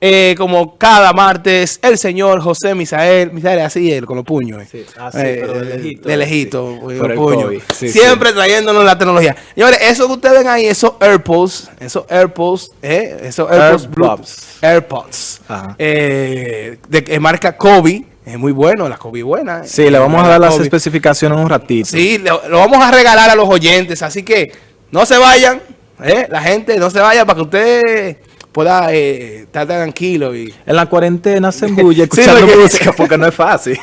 Eh, como cada martes, el señor José Misael, Misael así él, con los puños. Eh. Sí, así, ah, pero de lejito. De lejito, sí. con. Sí, Siempre trayéndonos la tecnología. Señores, eso que ustedes ven ahí, esos AirPods, esos AirPods, eh, esos AirPods, AirPods. AirPods, Ajá. eh, de que marca Kobe, es muy bueno, la Kobe buena. Sí, le vamos a dar las Kobe. especificaciones un ratito. Sí, lo, lo vamos a regalar a los oyentes, así que no se vayan, ¿eh? la gente no se vaya para que usted pueda eh, estar tranquilo y En la cuarentena se embulle Sí, escuchando porque- música porque no es fácil.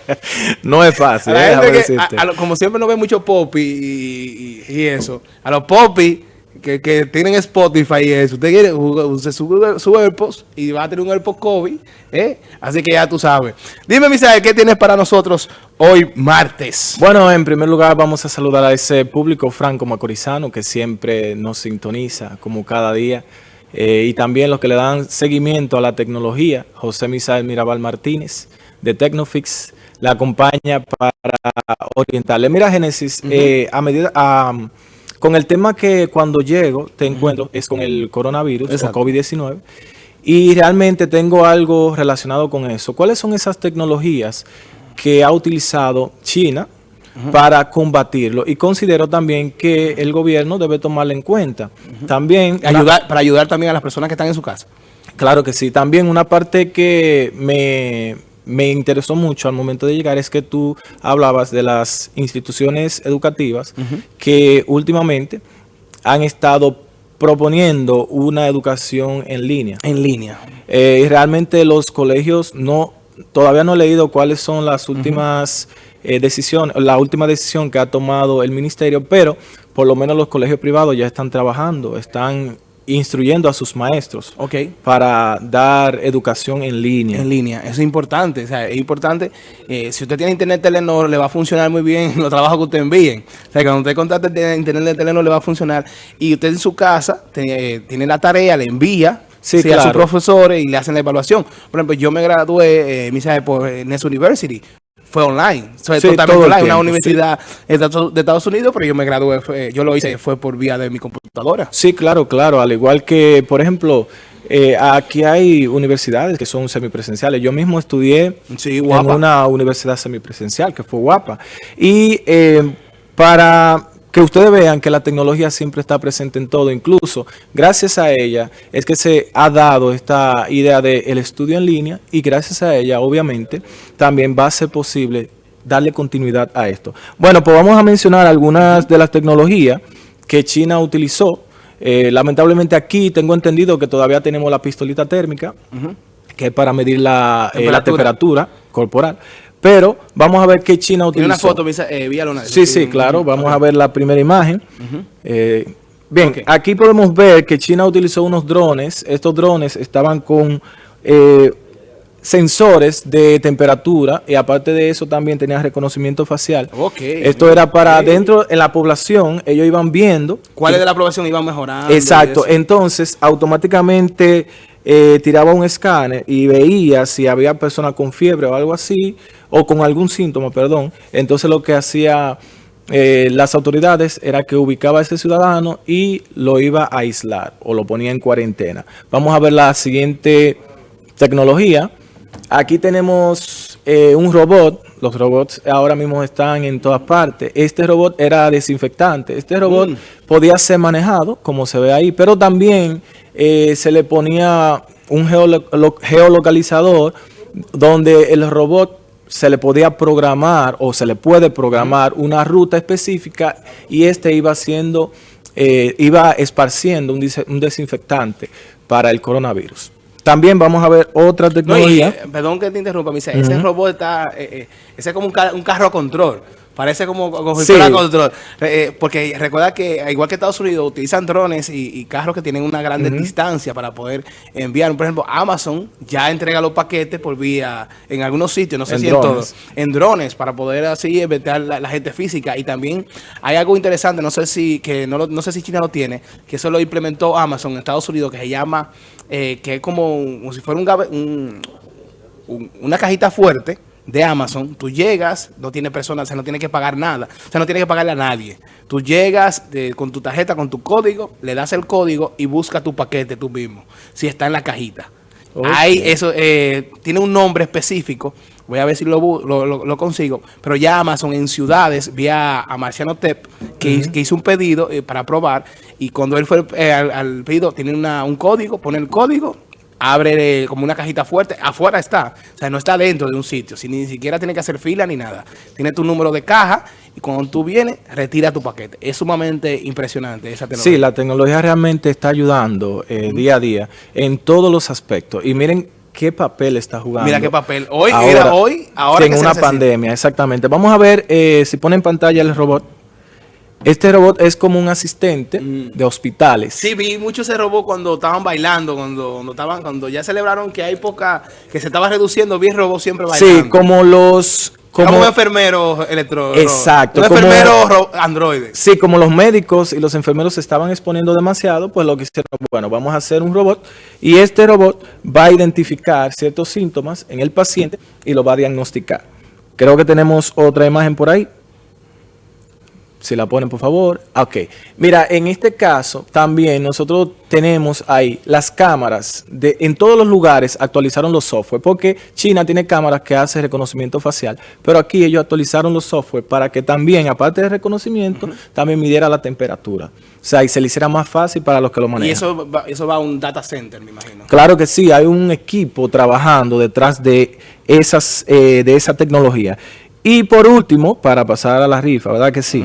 no es fácil. que, a- a lo- como siempre no ve mucho popi y, y- y eso, a los popi que, que tienen Spotify y eso, usted quiere, usted sube su AirPods y va a tener un AirPods Kobe, ¿eh? así que ya tú sabes. Dime, Misael, ¿qué tienes para nosotros hoy martes? Bueno, en primer lugar vamos a saludar a ese público franco macorizano que siempre nos sintoniza como cada día eh, y también los que le dan seguimiento a la tecnología. José Misael Mirabal Martínez de Tecnofix la acompaña para orientarle. Mira, Génesis, eh, a medida... a- con el tema que cuando llego te encuentro es con el coronavirus Exacto. o COVID-19 y realmente tengo algo relacionado con eso. ¿Cuáles son esas tecnologías que ha utilizado China para combatirlo? Y considero también que el gobierno debe tomarla en cuenta. También Ayudar, para ayudar también a las personas que están en su casa. Claro que sí. También una parte que me, me interesó mucho al momento de llegar es que tú hablabas de las instituciones educativas que últimamente han estado proponiendo una educación en línea. En línea. Eh, y realmente los colegios no, todavía no he leído cuáles son las últimas eh, decisiones, la última decisión que ha tomado el ministerio, pero por lo menos los colegios privados ya están trabajando, están instruyendo a sus maestros Ok. para dar educación en línea. En línea, eso es importante, o sea, es importante, eh, si usted tiene internet Telenor, le va a funcionar muy bien los trabajos que usted envíen, o sea, cuando usted contrate de internet de Telenor le va a funcionar, y usted en su casa eh, tiene la tarea, le envía, Sí, a sus profesores y le hacen la evaluación. Por ejemplo, yo me gradué, eh, Misael, por eh, Ness University, fue online, fue Sí, totalmente online, una tiempo, universidad de Estados- de Estados Unidos, pero yo me gradué, fue- yo lo hice, fue por vía de mi computadora. Sí, claro, claro. Al igual que, por ejemplo, eh, aquí hay universidades que son semipresenciales. Yo mismo estudié Sí, en una universidad semipresencial que fue guapa. Y eh, para que ustedes vean que la tecnología siempre está presente en todo, incluso gracias a ella es que se ha dado esta idea del estudio en línea y gracias a ella, obviamente, también va a ser posible darle continuidad a esto. Bueno, pues vamos a mencionar algunas de las tecnologías que China utilizó. Eh, lamentablemente aquí tengo entendido que todavía tenemos la pistolita térmica, que es para medir la eh, la temperatura corporal. Pero vamos a ver qué China Tiene utilizó. una foto, eh, vía una- Sí, sí, claro. Vamos a ver la primera imagen. Eh, bien, aquí podemos ver que China utilizó unos drones. Estos drones estaban con eh, sensores de temperatura y aparte de eso también tenían reconocimiento facial. Ok, Esto era para dentro en la población, ellos iban viendo. ¿Cuál es de la aprobación iba mejorando? Exacto, entonces automáticamente eh, tiraba un escáner y veía si había personas con fiebre o algo así, o con algún síntoma, perdón. Entonces lo que hacía eh, las autoridades era que ubicaba a ese ciudadano y lo iba a aislar o lo ponía en cuarentena. Vamos a ver la siguiente tecnología. Aquí tenemos eh, un robot. Los robots ahora mismo están en todas partes. Este robot era desinfectante. Este robot Mm. podía ser manejado, como se ve ahí, pero también eh, se le ponía un geolo- lo- geolocalizador donde el robot se le podía programar o se le puede programar una ruta específica y este iba haciendo, eh, iba esparciendo un, un desinfectante para el coronavirus. También vamos a ver otra No, y, tecnología. eh, perdón que te interrumpa, ese robot está, eh, eh, ese es como un, ca- un carro a control. Parece como, si Sí. control. Eh, porque recuerda que, igual que Estados Unidos, utilizan drones y, y carros que tienen una gran distancia para poder enviar. Por ejemplo, Amazon ya entrega los paquetes por vía, en algunos sitios, no sé En si en todos, en drones, para poder así evitar la, la gente física. Y también hay algo interesante, no sé si que no, lo- no sé si China lo tiene, que eso lo implementó Amazon en Estados Unidos, que se llama, eh, que es como, como si fuera un- un- una cajita fuerte de Amazon, tú llegas, no tiene personas, o sea, no tienes que pagar nada, o sea, no tienes que pagarle a nadie. Tú llegas eh, con tu tarjeta, con tu código, le das el código y busca tu paquete tú mismo, si está en la cajita. Hay eso, eh, tiene un nombre específico. Voy a ver si lo, lo, lo, consigo. Pero ya Amazon en ciudades, vía a Marciano Tep, que, que hizo un pedido eh, para probar. Y cuando él fue eh, al, al, pedido, tiene una, un código, pone el código abre como una cajita fuerte, afuera está, o sea, no está dentro de un sitio, si ni siquiera tiene que hacer fila ni nada. Tiene tu número de caja y cuando tú vienes, retira tu paquete. Es sumamente impresionante esa tecnología. Sí, la tecnología realmente está ayudando eh, día a día en todos los aspectos. Y miren qué papel está jugando. Mira qué papel. Hoy, ahora, hoy, ahora En una pandemia, exactamente. Vamos a ver eh, si pone en pantalla el robot. Este robot es como un asistente mm. de hospitales. Sí, vi mucho ese robot cuando estaban bailando, cuando, cuando estaban, cuando ya celebraron que hay poca, que se estaba reduciendo, vi el robot siempre bailando. Sí, como los como, como un enfermero electro. Exacto. Un enfermero androide. Sí, como los médicos y los enfermeros se estaban exponiendo demasiado, pues lo que hicieron, bueno, vamos a hacer un robot y este robot va a identificar ciertos síntomas en el paciente y lo va a diagnosticar. Creo que tenemos otra imagen por ahí. Si la ponen, por favor. Ok. Mira, en este caso también nosotros tenemos ahí las cámaras. de En todos los lugares actualizaron los software. Porque China tiene cámaras que hacen reconocimiento facial. Pero aquí ellos actualizaron los software para que también, aparte de reconocimiento, también midiera la temperatura. O sea, y se le hiciera más fácil para los que lo manejan. Y eso va, eso va a un data center, me imagino. Claro que sí. Hay un equipo trabajando detrás de, esas, eh, de esa tecnología. Y por último, para pasar a la rifa, ¿verdad que sí?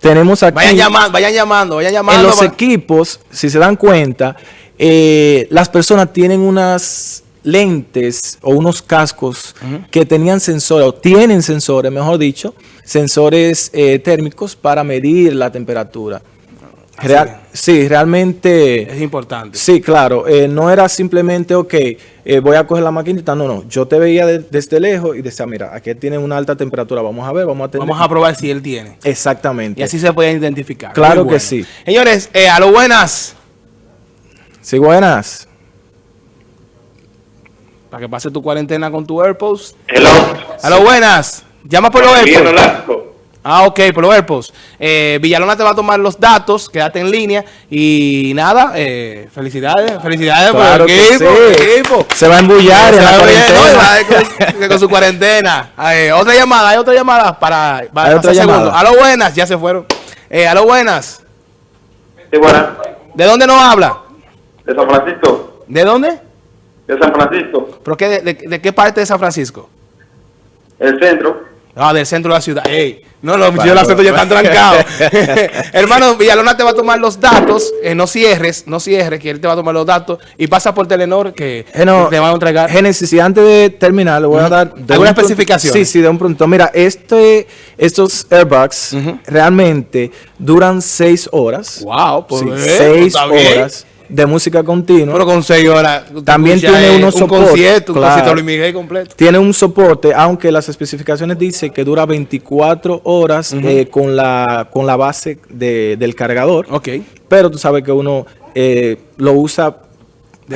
Tenemos aquí... Vayan llamando, vayan llamando, vayan llamando. En los equipos, si se dan cuenta, eh, las personas tienen unas lentes o unos cascos que tenían sensores, o tienen sensores, mejor dicho, sensores eh, térmicos para medir la temperatura. Real, sí, realmente... Es importante. Sí, claro. Eh, no era simplemente, ok, eh, voy a coger la maquinita. No, no. Yo te veía desde lejos y decía, mira, aquí tiene una alta temperatura. Vamos a ver, vamos a tener... Vamos a probar si él tiene. Exactamente. Y así se puede identificar. Claro que sí. Señores, eh, a lo buenas. Sí, buenas. Para que pase tu cuarentena con tu AirPods. Hello. A lo buenas. Llama por los AirPods. Ah, ok, AirPods. Eh, Villalona te va a tomar los datos, quédate en línea y nada, eh, felicidades, felicidades claro por el equipo, sí. equipo, Se va a embullar en la cuarentena. con, con, su cuarentena. Eh, otra llamada, hay otra llamada para, para otra llamada. A lo buenas, ya se fueron. Eh, a lo buenas. Sí, buenas. ¿De dónde nos habla? De San Francisco. ¿De dónde? De San Francisco. ¿Pero qué, de, de, de qué parte de San Francisco? El centro. Ah, del centro de la ciudad. Ey, no, los yo la centro ya están trancados. Hermano, Villalona te va a tomar los datos. Eh, no cierres, no cierres, que él te va a tomar los datos. Y pasa por Telenor que, Geno, que te van a entregar. Génesis, y antes de terminar, le voy a dar... ¿Alguna especificación? Sí, sí, de un pronto. Mira, este, estos airbags uh -huh. realmente duran seis horas. Wow, pues sí, seis horas. De música continua. Pero con 6 horas. También tiene unos un soportes. concierto, un concierto Luis Miguel completo. Tiene un soporte, aunque las especificaciones dicen que dura 24 horas uh -huh. eh, con, la, con la base de, del cargador. Ok. Pero tú sabes que uno eh, lo usa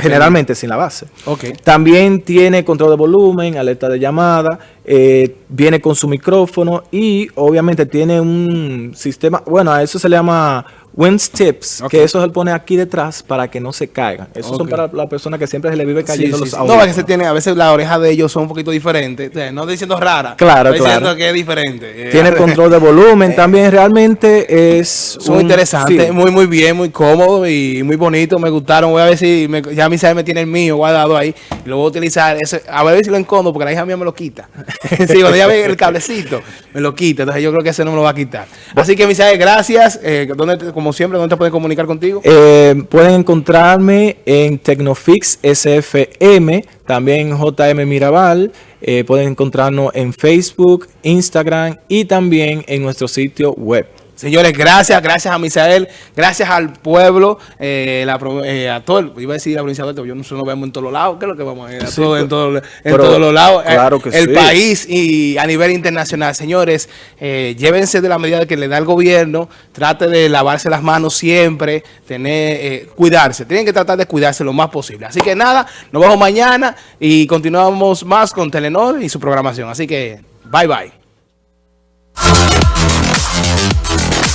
generalmente sin la base. Okay. También tiene control de volumen, alerta de llamada, eh, viene con su micrófono y obviamente tiene un sistema, bueno, a eso se le llama Winds Tips, okay. que eso se pone aquí detrás para que no se caigan. Esos okay. son para la persona que siempre se le vive cayendo sí, sí, los sí. No, es que se tiene, a veces la oreja de ellos son un poquito diferentes. O sea, no estoy diciendo rara. Claro, estoy claro. diciendo que es diferente. Tiene control de volumen también. Realmente es... Muy interesante, muy, muy bien, muy cómodo y muy bonito. Me gustaron. Voy a ver si me, ya mi sabe me tiene el mío guardado ahí. Lo voy a utilizar. Ese, a ver si lo encondo porque la hija mía me lo quita. sí, cuando ella ve el cablecito, me lo quita. Entonces yo creo que ese no me lo va a quitar. Así que, Misael, gracias. Eh, ¿dónde, como siempre, ¿dónde te pueden comunicar contigo? Eh, pueden encontrarme en Tecnofix SFM, también JM Mirabal. Eh, pueden encontrarnos en Facebook, Instagram y también en nuestro sitio web. Señores, gracias, gracias a Misael, gracias al pueblo, eh, la, eh, a todo, iba a decir la provincia de yo no sé, nos vemos en todos los lados, ¿qué es lo que vamos a ir? Sí, todo, en, todo, en pero, todos los lados, claro que el sí. país y a nivel internacional. Señores, eh, llévense de la medida que le da el gobierno, trate de lavarse las manos siempre, tener, eh, cuidarse, tienen que tratar de cuidarse lo más posible. Así que nada, nos vemos mañana y continuamos más con Telenor y su programación. Así que, bye bye.